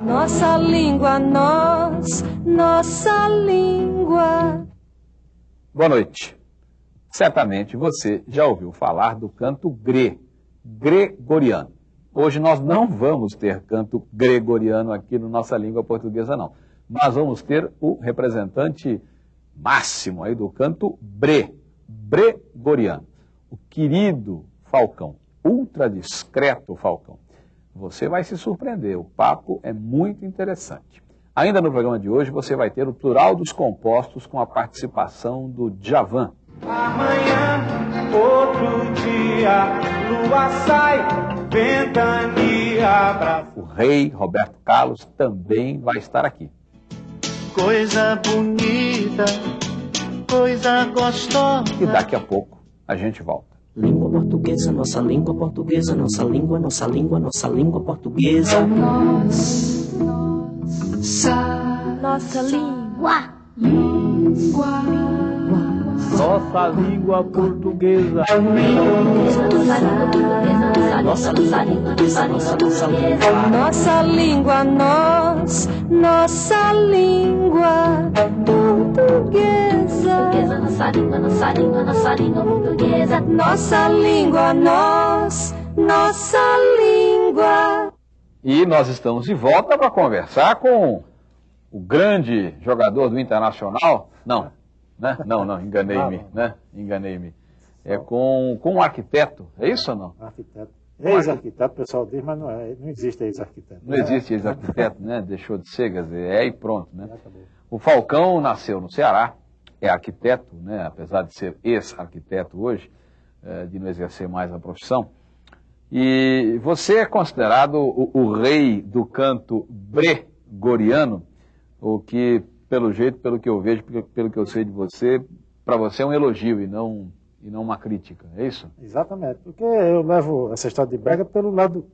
Nossa língua, nós, nossa língua. Boa noite. Certamente você já ouviu falar do canto gre, gregoriano. Hoje nós não vamos ter canto gregoriano aqui na nossa língua portuguesa, não. Mas vamos ter o representante máximo aí do canto bre, bregoriano. O querido Falcão, ultra discreto Falcão. Você vai se surpreender, o papo é muito interessante. Ainda no programa de hoje você vai ter o plural dos compostos com a participação do Djavan. Amanhã, outro dia, lua sai, ventania. O rei Roberto Carlos também vai estar aqui. Coisa bonita, coisa gostosa. E daqui a pouco a gente volta. Língua portuguesa, nossa língua portuguesa, nossa língua, nossa língua, nossa língua portuguesa. Nossa língua. Nossa língua portuguesa. Nossa língua portuguesa, nossa, nossa língua. Nossa língua, nós, nossa língua portuguesa. Nossa língua, nossa língua, nossa língua portuguesa. Nossa língua, nós, nossa língua. E nós estamos de volta para conversar com o grande jogador do Internacional. Não, né? Não, não, enganei-me, né? Enganei-me. É com, com um arquiteto, é isso ou não? Arquiteto. Ex-arquiteto, o pessoal diz, mas não, é, não existe ex-arquiteto. Não existe ex-arquiteto, né? Deixou de ser, quer dizer, é e pronto, né? O Falcão nasceu no Ceará, é arquiteto, né? apesar de ser ex-arquiteto hoje, eh, de não exercer mais a profissão. E você é considerado o, o rei do canto gregoriano, o que, pelo jeito, pelo que eu vejo, pelo, que eu sei de você, para você é um elogio e não, e não uma crítica, é isso? Exatamente, porque eu levo essa história de brega pelo lado,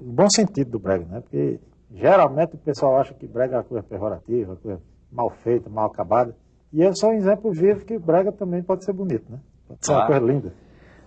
no bom sentido do brega, né? Porque geralmente o pessoal acha que brega é uma coisa pejorativa, uma coisa mal feita, mal acabada. E eu sou um exemplo vivo que brega também pode ser bonito, né? Pode ser uma Claro. coisa linda.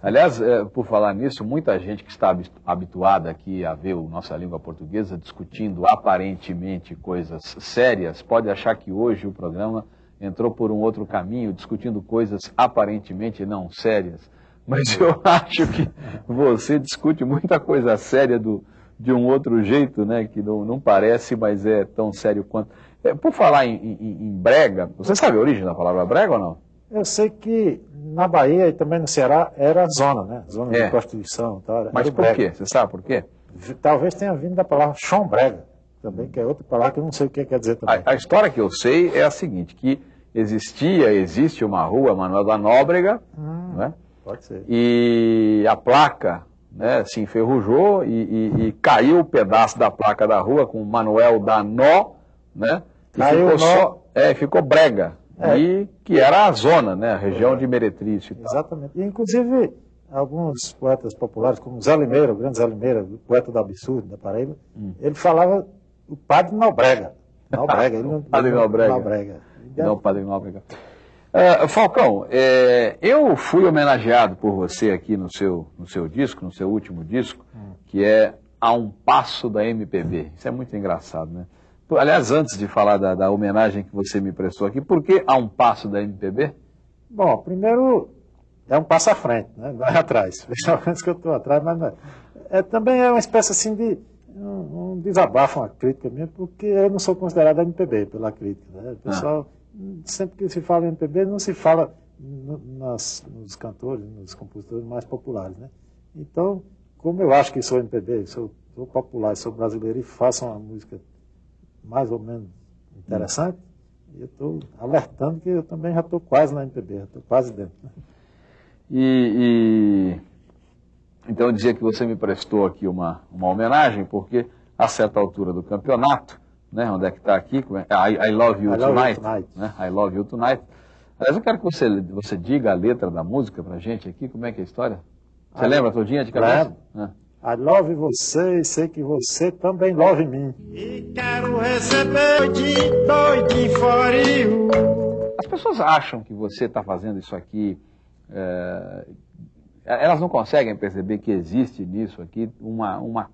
Aliás, eh, por falar nisso, muita gente que está habi- habituada aqui a ver o nossa língua portuguesa discutindo aparentemente coisas sérias, pode achar que hoje o programa entrou por um outro caminho, discutindo coisas aparentemente não sérias. Mas eu acho que você discute muita coisa séria do, de um outro jeito, né? Que não, não parece, mas é tão sério quanto. Eh, por falar em, em- em brega, você sabe a origem da palavra brega ou não? Eu sei que na Bahia e também no Ceará era zona, né? Zona É. de prostituição e tal. Mas por brega. quê? Você sabe por quê? Talvez tenha vindo da palavra chombrega, também, que é outra palavra que eu não sei o que quer dizer também. A, a história que eu sei é a seguinte, que existia, existe uma rua, Manuel da Nóbrega, Hum, né? Pode ser. e a placa né, se enferrujou e, e- e caiu o pedaço da placa da rua com Manuel da Nó, né? E Caiu ficou nó. só, é, ficou brega, É. e que era a zona, né, a região de Meretriz e. Exatamente. E, inclusive, alguns poetas populares, como Zé Limeira, o grande Zé Limeira, o poeta do absurdo da Paraíba, Hum. ele falava o padre Nobrega. Nobrega. Ele não, Padre Nobrega. Nobrega. Não, Padre Nóbrega. É, Falcão, é, eu fui homenageado por você aqui no seu, no seu disco, no seu último disco, que é A Um Passo da MPB. Isso é muito engraçado, né? Aliás, antes de falar da, da homenagem que você me prestou aqui, por que A Um Passo da MPB? Bom, primeiro é um passo à frente, né? não é atrás. Pelo menos que eu estou atrás, mas não é. É, Também é uma espécie assim de um, um desabafo, uma crítica minha, porque eu não sou considerado MPB pela crítica. Né? O pessoal, sempre que se fala em MPB, não se fala no- nas- nos cantores, nos compositores mais populares. Né? Então, como eu acho que sou MPB, sou, sou popular, sou brasileiro e faço uma música mais ou menos interessante, eu estou alertando que eu também já estou quase na MPB, já estou quase dentro. né? E, e- então eu dizia que você me prestou aqui uma, uma homenagem, porque a certa altura do campeonato, né, onde é que está aqui, como é? I, I Love You I Love You Tonight, Tonight. né, I Love You Tonight. Aliás, eu quero que você, você diga a letra da música pra gente aqui, como é que é a história? Você Ah, lembra todinha de cabeça? lembro. Ah. I love você e sei que você também love mim. E quero receber de doidinho forio. As pessoas acham que você está fazendo isso aqui, é, elas não conseguem perceber que existe nisso aqui uma, uma,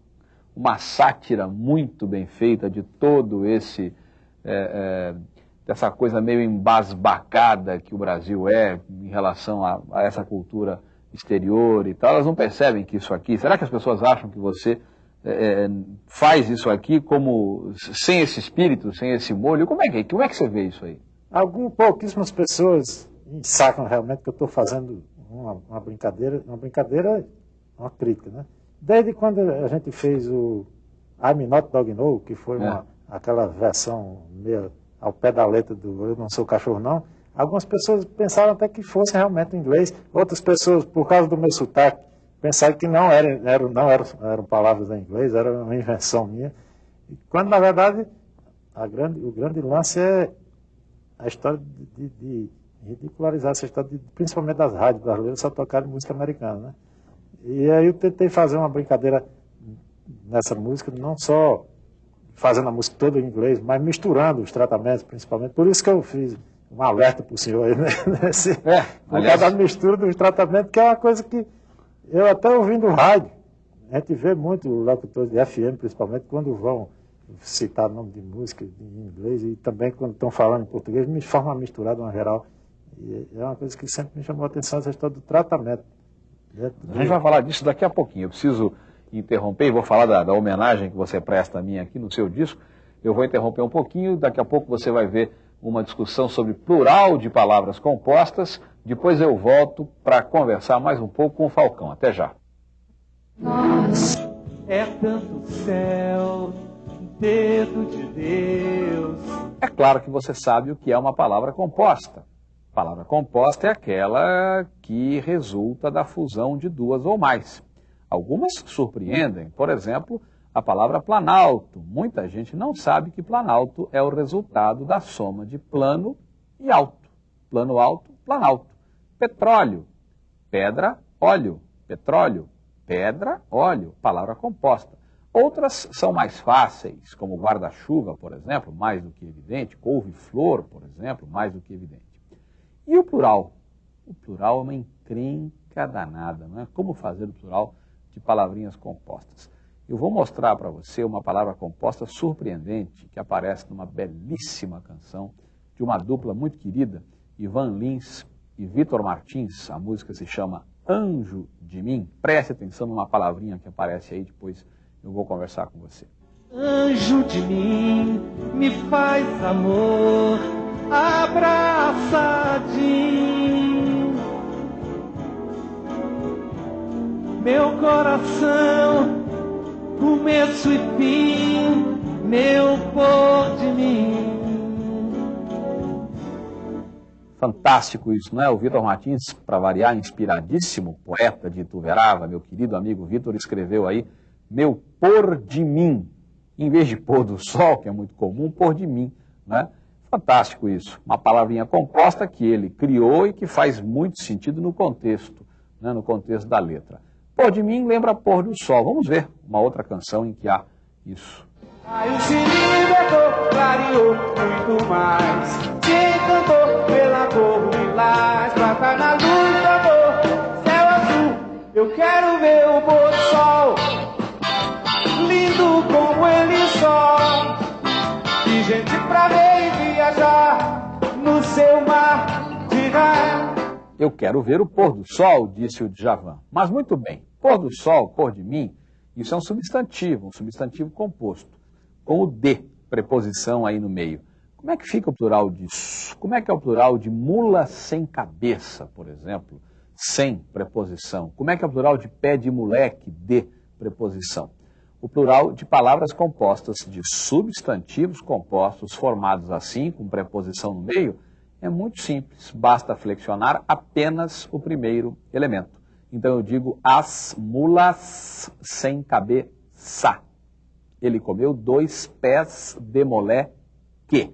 uma sátira muito bem feita de todo esse. É, é, dessa coisa meio embasbacada que o Brasil é em relação a, a, essa cultura exterior e tal, elas não percebem que isso aqui. Será que as pessoas acham que você é, é faz isso aqui como sem esse espírito, sem esse molho? Como é que, como é que você vê isso aí? Algumas pouquíssimas pessoas sacam realmente que eu estou fazendo uma, uma, brincadeira, uma brincadeira, uma crítica, né? Desde quando a gente fez o I'm Not Dog No, que foi uma, é. aquela versão meio ao pé da letra do Eu Não Sou Cachorro Não, algumas pessoas pensaram até que fosse realmente inglês, outras pessoas, por causa do meu sotaque, pensaram que não, era, era, não eram, eram palavras em inglês, era uma invenção minha, quando na verdade grande, o grande lance é a história de, de, de ridicularizar essa história, de, principalmente das rádios brasileiras, só tocarem música americana. Né? E aí eu tentei fazer uma brincadeira nessa música, não só fazendo a música toda em inglês, mas misturando os tratamentos, principalmente. Por isso que eu fiz um alerta para o senhor aí, né? Nesse, é, por causa da mistura dos tratamentos, que é uma coisa que eu até ouvindo rádio, a gente vê muito locutores de FM, principalmente, quando vão citar nome de música em inglês e também quando estão falando em português, me forma misturada uma geral. E é uma coisa que sempre me chamou a atenção, essa história do tratamento. Né? A gente vai falar disso daqui a pouquinho. Eu preciso interromper e vou falar da, da homenagem que você presta a mim aqui no seu disco. Eu vou interromper um pouquinho, daqui a pouco você vai ver uma discussão sobre plural de palavras compostas. Depois eu volto para conversar mais um pouco com o Falcão. Até já. Nossa, é tanto céu, dedo de Deus. É claro que você sabe o que é uma palavra composta. palavra composta é aquela que resulta da fusão de duas ou mais. Algumas surpreendem, por exemplo, a palavra planalto. Muita gente não sabe que planalto é o resultado da soma de plano e alto. Plano alto, planalto. Petróleo, pedra, óleo. Petróleo, pedra, óleo. Palavra composta. Outras são mais fáceis, como guarda-chuva, por exemplo, mais do que evidente. Couve-flor, por exemplo, mais do que evidente. E o plural? O plural é uma encrenca danada, não é? Como fazer o plural? de palavrinhas compostas. Eu vou mostrar para você uma palavra composta surpreendente que aparece numa belíssima canção de uma dupla muito querida, Ivan Lins e Vitor Martins. A música se chama Anjo de Mim. Preste atenção numa palavrinha que aparece aí, depois eu vou conversar com você. Anjo de mim, me faz amor, abraçadinho meu coração, começo e fim, meu pôr de mim. Fantástico isso, não é? O Vitor Martins, para variar, inspiradíssimo, poeta de Ituverava, meu querido amigo Vitor, escreveu aí, meu pôr de mim, em vez de pôr do sol, que é muito comum, pôr de mim, né? Fantástico isso, uma palavrinha composta que ele criou e que faz muito sentido no contexto, né? no contexto da letra. Pôr de mim lembra pôr do sol. Vamos ver uma outra canção em que há isso. Aí o da clareou muito mais. Encantou pela cor lilás, prata na luz do amor, céu azul. Eu quero ver o pôr do sol, lindo como ele só. E gente pra ver e viajar no seu mar de raio. Eu quero ver o pôr do sol, disse o Djavan. Mas muito bem, pôr do sol, pôr de mim, isso é um substantivo, um substantivo composto, com o de, preposição aí no meio. Como é que fica o plural disso? Como é que é o plural de mula sem cabeça, por exemplo, sem preposição? Como é que é o plural de pé de moleque, de preposição? O plural de palavras compostas de substantivos compostos formados assim, com preposição no meio, é muito simples, basta flexionar apenas o primeiro elemento. Então eu digo as mulas sem cabeça. Ele comeu dois pés de molé que.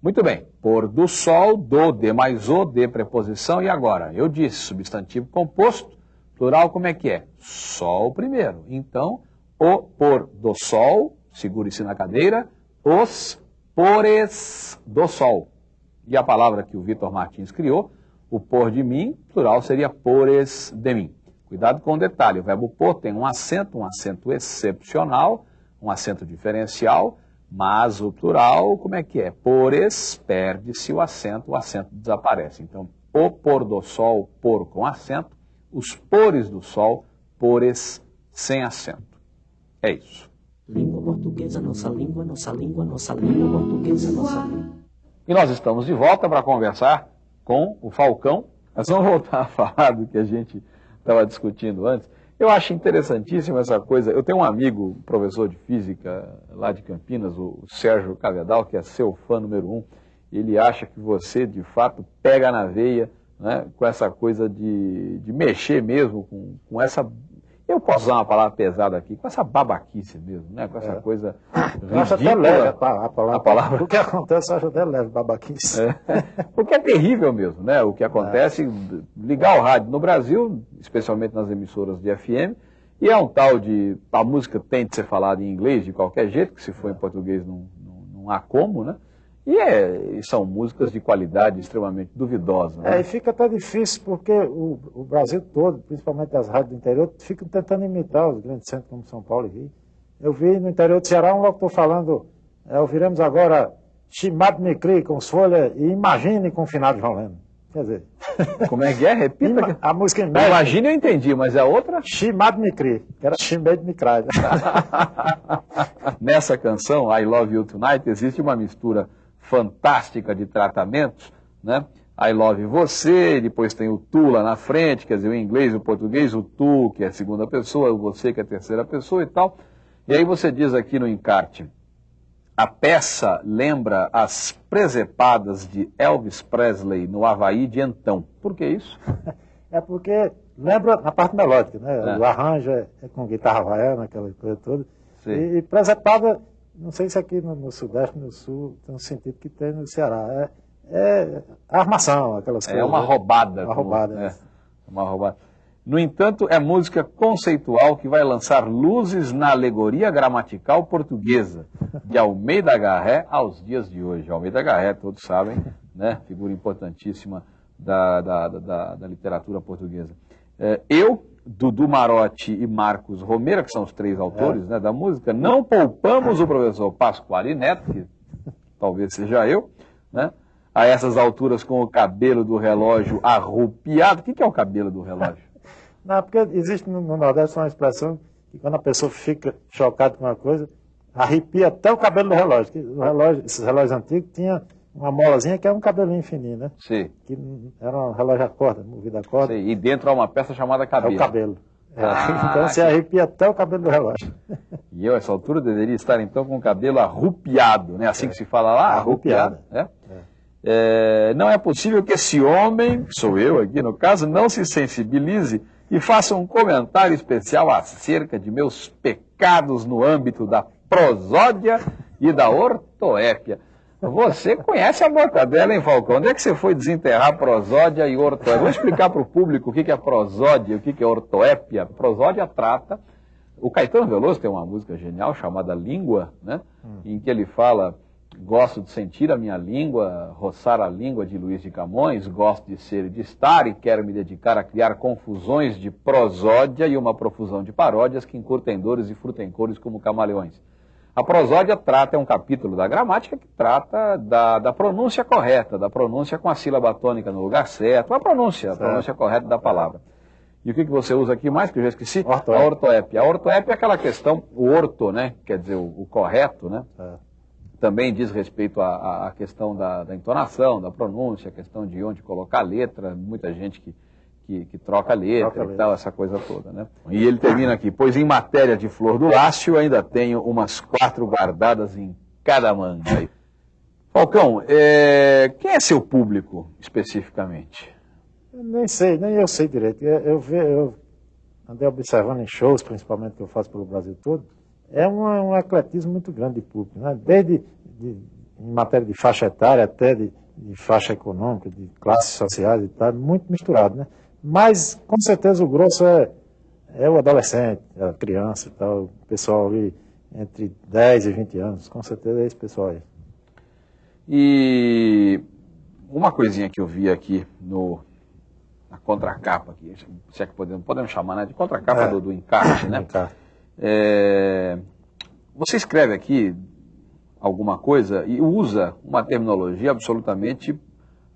Muito bem, pôr do sol, do, de mais o, de preposição, e agora? Eu disse, substantivo composto, plural como é que é? Sol primeiro. Então, o pôr do sol, segure-se na cadeira, os pores do sol e a palavra que o Vitor Martins criou, o por de mim, plural seria pores de mim. Cuidado com o detalhe, o verbo por tem um acento, um acento excepcional, um acento diferencial, mas o plural, como é que é? Pores, perde-se o acento, o acento desaparece. Então, o pôr do sol, por com acento, os pores do sol, pores sem acento. É isso. Língua portuguesa, nossa língua, nossa língua, nossa língua portuguesa, nossa língua. E nós estamos de volta para conversar com o Falcão. Nós vamos voltar a falar do que a gente estava discutindo antes. Eu acho interessantíssima essa coisa. Eu tenho um amigo, professor de física lá de Campinas, o Sérgio Cavedal, que é seu fã número um. Ele acha que você, de fato, pega na veia né, com essa coisa de, de mexer mesmo com, com essa eu posso usar uma palavra pesada aqui, com essa babaquice mesmo, né? Com essa É. coisa Eu acho até leve a, pa- a palavra. A palavra. O que acontece, eu acho até leve, babaquice. É. Porque é terrível mesmo, né? O que acontece, ligar o rádio no Brasil, especialmente nas emissoras de FM, e é um tal de. A música tem de ser falada em inglês de qualquer jeito, que se for em português não, não, não há como, né? E, é, e são músicas de qualidade extremamente duvidosa. É, Né? e fica até difícil porque o, o Brasil todo, principalmente as rádios do interior, ficam tentando imitar os grandes centros como São Paulo e Rio. Eu vi no interior do Ceará um locutor falando, é, ouviremos agora Chimado Micri com as folhas e Imagine com o de Leno. Quer dizer, Como é que é? Repita. ima- a música em Imagina, eu entendi, mas é outra? Chimado Micri, que era Chimedo Micrai. Nessa canção, I Love You Tonight, existe uma mistura fantástica de tratamentos, né? I love você, depois tem o tu lá na frente, quer dizer, o inglês o português, o tu, que é a segunda pessoa, o você, que é a terceira pessoa e tal. E aí você diz aqui no encarte, a peça lembra as presepadas de Elvis Presley no Havaí de então. Por que isso? É porque lembra na parte melódica, né? É. O arranjo é, é com guitarra havaiana, aquela coisa toda. Sim. E, e presepada, não sei se aqui no, no Sudeste, no Sul, tem um sentido que tem no Ceará. É, é armação, aquelas É coisas. uma né? roubada. Uma como- roubada, é, né? uma roubada. No entanto, é música conceitual que vai lançar luzes na alegoria gramatical portuguesa, de Almeida Garré aos dias de hoje. Almeida Garré, todos sabem, né? figura importantíssima da, da, da- da- da literatura portuguesa. É, eu, Dudu Marotti e Marcos Romero, que são os três autores né, da música, não poupamos o professor Pasquale Neto, que talvez seja eu, né? A essas alturas com o cabelo do relógio arrupiado. O que que é o cabelo do relógio? Não, porque existe no, no Nordeste uma expressão que quando a pessoa fica chocada com uma coisa, arrepia até o cabelo do relógio. O relógio esses relógios antigos tinham uma molazinha que é um cabelinho fininho, né? Sei, Que era um relógio a corda, movido a corda. sei. E dentro há uma peça chamada É cabelo. o cabelo. É, Ah, então você arrepia até o cabelo do relógio. E eu, a essa altura, deveria estar então com o cabelo arrupiado, né? Assim que se fala lá, arrupiado. Né? É, não é possível que esse homem, sou eu aqui no caso, não se sensibilize e faça um comentário especial acerca de meus pecados no âmbito da prosódia e da ortoépia. Você conhece a mortadela, hein, Falcão? Onde é que você foi desenterrar prosódia e ortoépia? Vou explicar para o público o que é prosódia e o que é ortoépia. Prosódia trata o Caetano Veloso tem uma música genial chamada Língua, né? em que ele fala: Gosto de sentir a minha língua, roçar a língua de Luiz de Camões, gosto de ser e de estar e quero me dedicar a criar confusões de prosódia e uma profusão de paródias que encurtem dores e frutem cores como camaleões. A prosódia trata, é um capítulo da gramática que trata da, da pronúncia correta, da pronúncia com a sílaba tônica no lugar certo, a pronúncia, a pronúncia correta da palavra. E o que, que você usa aqui mais, que eu já esqueci? Ortoépia. A ortoépia. A ortoépia é aquela questão, o orto, né? Quer dizer, o, o correto, né? É. Também diz respeito à, à- à questão da, da entonação, da pronúncia, a questão de onde colocar a letra, muita gente que, que, que troca a letra Troca e letra. tal, essa coisa toda, né? E ele termina aqui, pois em matéria de flor do lácio, ainda tenho umas quatro guardadas em cada manga. Falcão, é, quem é seu público, especificamente? Eu nem sei, nem eu sei direito. Eu, eu, ve- eu andei observando em shows, principalmente que eu faço pelo Brasil todo, é um, um ecletismo muito grande de público, né? desde de, em matéria de faixa etária até de, de faixa econômica, de classes sociais e tal, muito misturado. Né? Mas, com certeza, o grosso é, é o adolescente, é a criança e tal, o pessoal ali entre 10 e 20 anos, com certeza é esse pessoal aí. E uma coisinha que eu vi aqui no, na contracapa aqui, se é que podemos, podemos chamar né, de contracapa É. do, do encarte, né? Encarte. É, você escreve aqui alguma coisa e usa uma terminologia absolutamente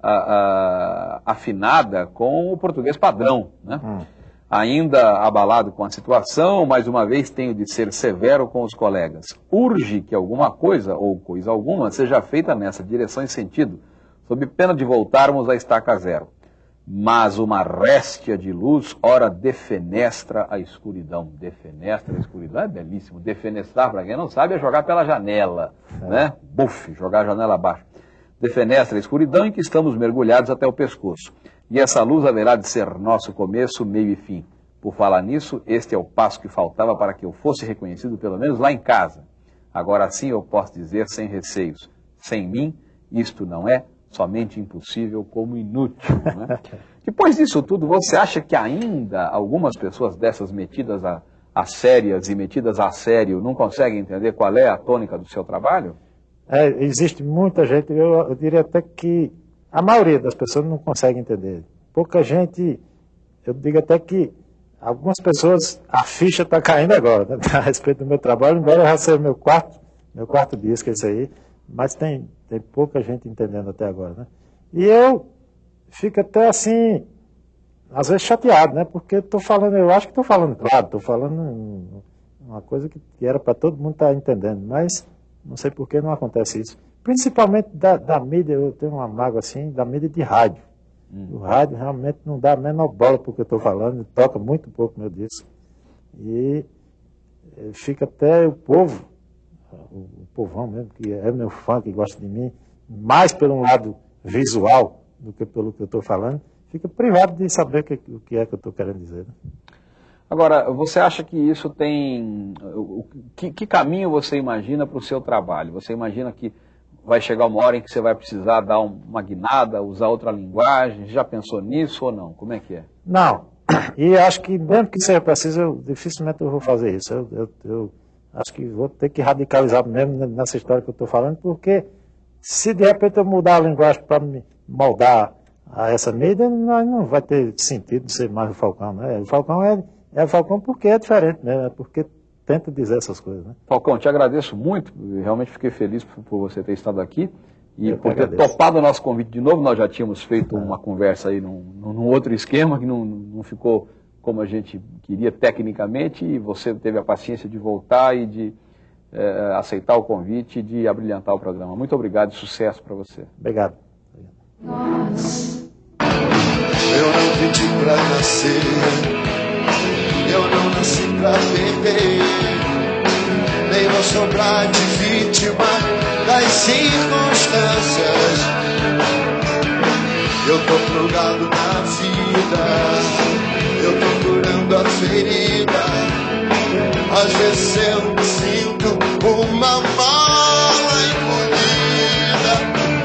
a- a- afinada com o português padrão, né? Hum. Ainda abalado com a situação, mais uma vez tenho de ser severo com os colegas. Urge que alguma coisa, ou coisa alguma, seja feita nessa direção e sentido, sob pena de voltarmos à estaca zero. Mas uma réstia de luz, ora defenestra a escuridão. Defenestra a escuridão é belíssimo. Defenestrar, para quem não sabe, é jogar pela janela, né? Buf, jogar a janela abaixo. Defenestra a escuridão em que estamos mergulhados até o pescoço. E essa luz haverá de ser nosso começo, meio e fim. Por falar nisso, este é o passo que faltava para que eu fosse reconhecido, pelo menos lá em casa. Agora sim eu posso dizer sem receios: sem mim, isto não é somente impossível, como inútil. Né? Depois disso tudo, você acha que ainda algumas pessoas dessas metidas a, a sérias e metidas a sério não conseguem entender qual é a tônica do seu trabalho? É, existe muita gente, eu, eu diria até que a maioria das pessoas não consegue entender. Pouca gente, eu digo até que algumas pessoas, a ficha está caindo agora, né, a respeito do meu trabalho, embora já seja meu quarto, meu quarto disco esse aí, mas tem, tem pouca gente entendendo até agora, né? E eu fico até assim, às vezes chateado, né? Porque estou falando, eu acho que estou falando claro, estou falando um- uma coisa que, que era para todo mundo estar entendendo, mas não sei por que não acontece isso. Principalmente da, da mídia, eu tenho uma mágoa assim, da mídia de rádio. O rádio realmente não dá a menor bola para o que eu estou falando, toca muito pouco meu disco. E eh, fica até o povo, o, povão mesmo, que é meu fã, que gosta de mim, mais pelo lado visual do que pelo que eu estou falando, fica privado de saber o que, que é que eu estou querendo dizer. né? Agora, você acha que isso tem. Que, que caminho você imagina para o seu trabalho? Você imagina que vai chegar uma hora em que você vai precisar dar um- uma guinada, usar outra linguagem? Já pensou nisso ou não? Como é que é? Não. E acho que mesmo que seja preciso, eu, dificilmente eu vou fazer isso. Eu, eu- eu acho que vou ter que radicalizar mesmo nessa história que eu estou falando, porque se de repente eu mudar a linguagem para me moldar a essa mídia, não vai ter sentido ser mais o Falcão. Né? O Falcão é, é o Falcão porque é diferente mesmo, é porque tenta dizer essas coisas. Né? Falcão, te agradeço muito, realmente fiquei feliz por, por você ter estado aqui e Eu por ter agradeço. topado o nosso convite de novo. Nós já tínhamos feito uma conversa aí num, num outro esquema que não, não ficou como a gente queria tecnicamente e você teve a paciência de voltar e de eh, aceitar o convite e de abrilhantar o programa. Muito obrigado e sucesso para você. Obrigado. Eu não pedi pra nascer, eu não nasci pra perder, nem vou sobrar de vítima das circunstâncias. Eu tô plugado na vida, eu tô curando a ferida. Às vezes eu me sinto uma mala encolhida.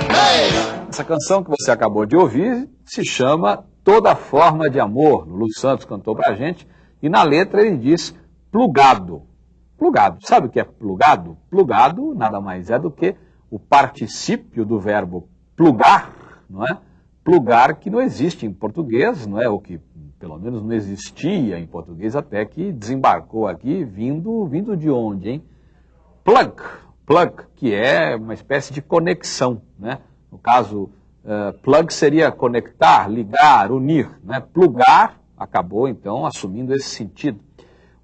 Ei! Essa canção que você acabou de ouvir se chama Toda Forma de Amor. Lúcio Santos cantou pra gente e na letra ele diz plugado. Plugado. Sabe o que é plugado? Plugado nada mais é do que o particípio do verbo plugar, não é? Plugar que não existe em português, não é? O que pelo menos não existia em português até que desembarcou aqui vindo vindo de onde, hein? plug, plug, que é uma espécie de conexão, né? No caso, eh, plug seria conectar, ligar, unir, né? Plugar acabou então assumindo esse sentido.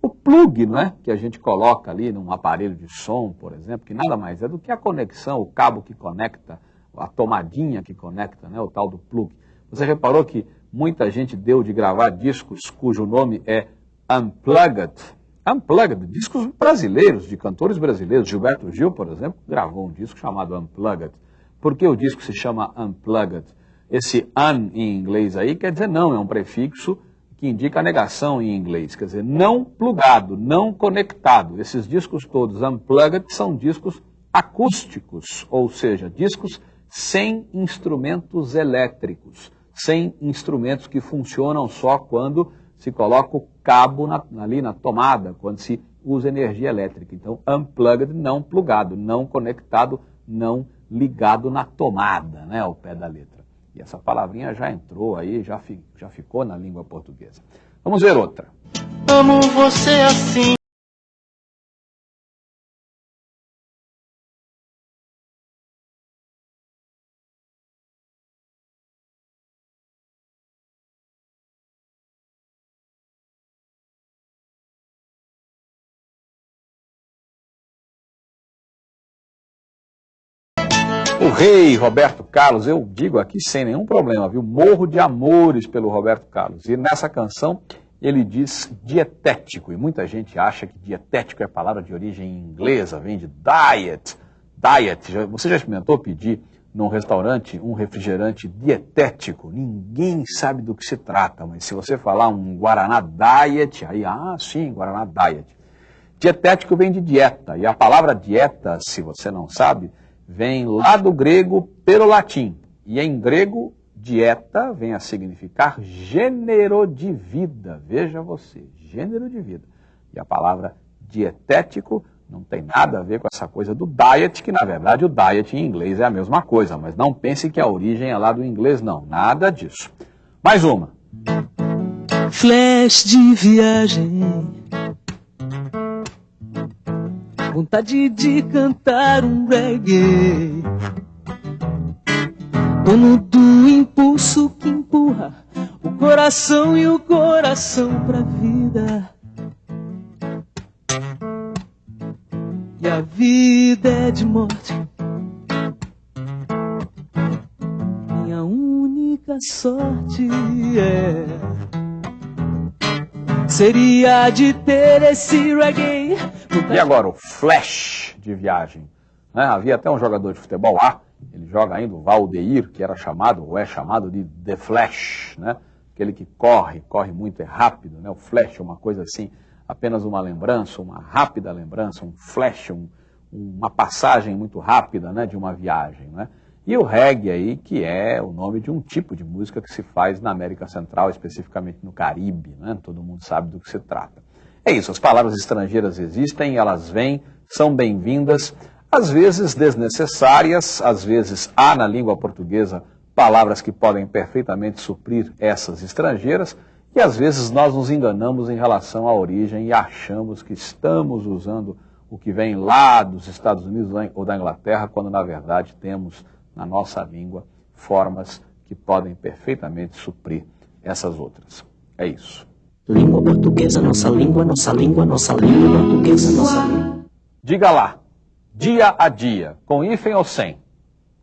O plug, né, que a gente coloca ali num aparelho de som, por exemplo, que nada mais é do que a conexão, o cabo que conecta, a tomadinha que conecta, né, o tal do plug. Você reparou que muita gente deu de gravar discos cujo nome é Unplugged, Unplugged, discos brasileiros, de cantores brasileiros. Gilberto Gil, por exemplo, gravou um disco chamado Unplugged. Por que o disco se chama Unplugged? Esse un em inglês aí quer dizer não, é um prefixo que indica a negação em inglês, quer dizer não plugado, não conectado. Esses discos todos Unplugged são discos acústicos, ou seja, discos sem instrumentos elétricos, sem instrumentos que funcionam só quando se coloca o cabo na, ali na tomada, quando se usa energia elétrica. Então, unplugged, não plugado, não conectado, não ligado na tomada, né, ao pé da letra. E essa palavrinha já entrou aí, já, fi, já ficou na língua portuguesa. Vamos ver outra. Amo você assim. Rei Roberto Carlos, eu digo aqui sem nenhum problema, viu? Morro de amores pelo Roberto Carlos. E nessa canção ele diz dietético, e muita gente acha que dietético é palavra de origem inglesa, vem de diet. Diet, você já experimentou pedir num restaurante um refrigerante dietético? Ninguém sabe do que se trata, mas se você falar um Guaraná Diet, aí, ah, sim, Guaraná Diet. Dietético vem de dieta, e a palavra dieta, se você não sabe, vem lá do grego pelo latim. E em grego, dieta vem a significar gênero de vida. Veja você, gênero de vida. E a palavra dietético não tem nada a ver com essa coisa do diet, que na verdade o diet em inglês é a mesma coisa, mas não pense que a origem é lá do inglês, não. Nada disso. Mais uma. Flash de viagem vontade de cantar um reggae. Dono do impulso que empurra o coração e o coração pra vida. E a vida é de morte. Minha única sorte é seria de ter esse reggae. E agora, o flash de viagem. Né? Havia até um jogador de futebol lá, ele joga ainda o Valdeir, que era chamado, ou é chamado de The Flash, né? aquele que corre, corre muito, é rápido. Né? O flash é uma coisa assim, apenas uma lembrança, uma rápida lembrança, um flash, um, uma passagem muito rápida né? de uma viagem. Né? E o reggae aí, que é o nome de um tipo de música que se faz na América Central, especificamente no Caribe, né? todo mundo sabe do que se trata. É isso, as palavras estrangeiras existem, elas vêm, são bem-vindas, às vezes desnecessárias, às vezes há na língua portuguesa palavras que podem perfeitamente suprir essas estrangeiras, e às vezes nós nos enganamos em relação à origem e achamos que estamos usando o que vem lá dos Estados Unidos ou da Inglaterra, quando na verdade temos na nossa língua formas que podem perfeitamente suprir essas outras. É isso. Língua portuguesa, nossa língua, nossa língua, nossa língua portuguesa, nossa língua. Diga lá, dia a dia, com hífen ou sem?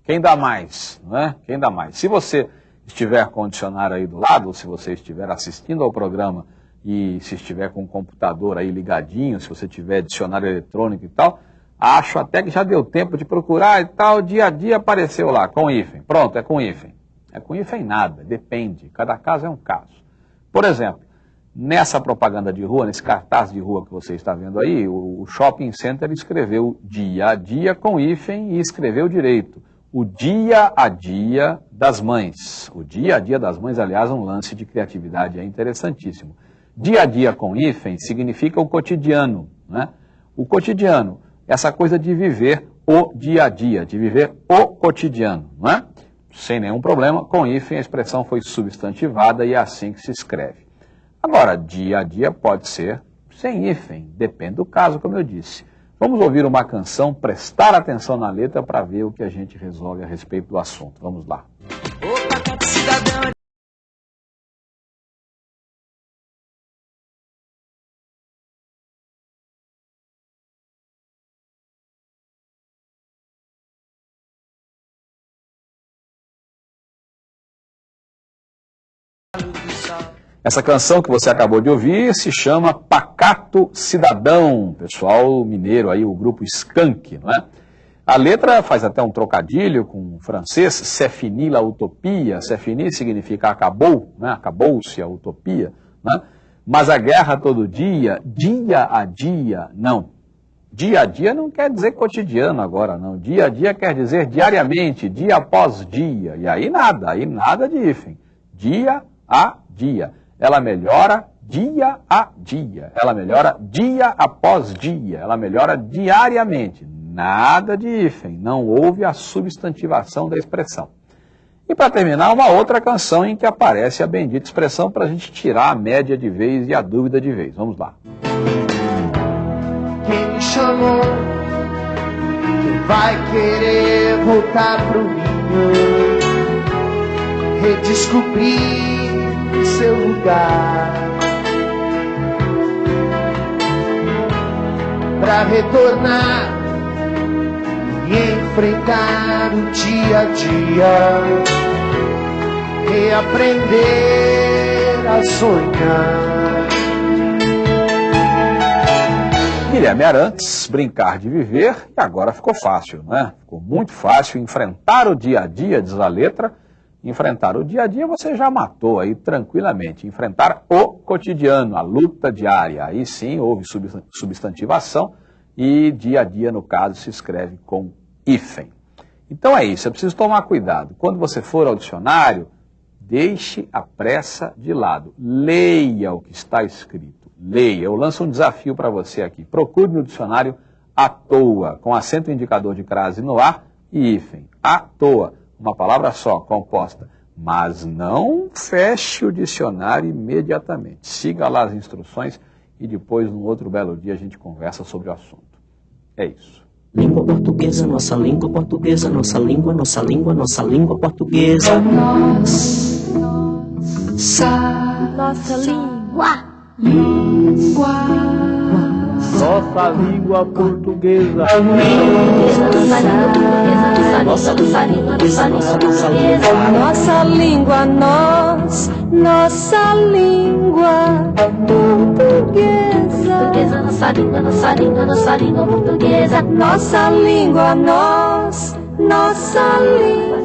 Quem dá mais, não é? Quem dá mais? Se você estiver com o dicionário aí do lado, ou se você estiver assistindo ao programa e se estiver com o computador aí ligadinho, se você tiver dicionário eletrônico e tal, Acho até que já deu tempo de procurar e tal, dia a dia apareceu lá, com hífen. Pronto, é com hífen. É com hífen nada, depende, cada caso é um caso. Por exemplo, nessa propaganda de rua, nesse cartaz de rua que você está vendo aí, o shopping center escreveu dia a dia com hífen e escreveu direito. O dia a dia das mães. O dia a dia das mães, aliás, é um lance de criatividade, é interessantíssimo. Dia a dia com hífen significa o cotidiano. Né? O cotidiano essa coisa de viver o dia a dia, de viver o cotidiano, não é? Sem nenhum problema, com hífen a expressão foi substantivada e é assim que se escreve. Agora, dia a dia pode ser sem hífen, depende do caso, como eu disse. Vamos ouvir uma canção, prestar atenção na letra para ver o que a gente resolve a respeito do assunto. Vamos lá. Opa, cidadão Essa canção que você acabou de ouvir se chama Pacato Cidadão, pessoal mineiro aí, o grupo Skank, não é? A letra faz até um trocadilho com o francês, c'est fini la utopia, c'est fini significa acabou, né? acabou-se a utopia, né? mas a guerra todo dia, dia a dia, não. Dia a dia não quer dizer cotidiano agora, não. Dia a dia quer dizer diariamente, dia após dia. E aí nada, aí nada de hífen. Dia a dia ela melhora dia a dia, ela melhora dia após dia, ela melhora diariamente. Nada de hífen, não houve a substantivação da expressão. E para terminar, uma outra canção em que aparece a bendita expressão para a gente tirar a média de vez e a dúvida de vez. Vamos lá. Quem me chamou? Vai querer voltar pro? Redescobrir seu lugar. Pra retornar e enfrentar o dia a dia. Reaprender a sonhar. Guilherme Arantes, brincar de viver, e agora ficou fácil, né? Ficou muito fácil enfrentar o dia a dia, diz a letra. Enfrentar o dia a dia você já matou aí tranquilamente. Enfrentar o cotidiano, a luta diária. Aí sim houve substantivação e dia a dia, no caso, se escreve com hífen. Então é isso, é preciso tomar cuidado. Quando você for ao dicionário, deixe a pressa de lado. Leia o que está escrito leia. Eu lanço um desafio para você aqui. Procure no dicionário à toa, com acento indicador de crase no ar e hífen. À toa, uma palavra só, composta. Mas não feche o dicionário imediatamente. Siga lá as instruções e depois, num outro belo dia, a gente conversa sobre o assunto. É isso. Língua portuguesa, nossa língua portuguesa, nossa língua, nossa língua, nossa língua portuguesa. Nossa, nossa língua. Língua. Nossa língua portuguesa. Nossa língua, nossa língua, nossa língua, Nossa língua, nós, nossa língua portuguesa. portuguesa. Nossa língua, nossa língua, nossa língua portuguesa. Nossa língua, nós, nossa língua.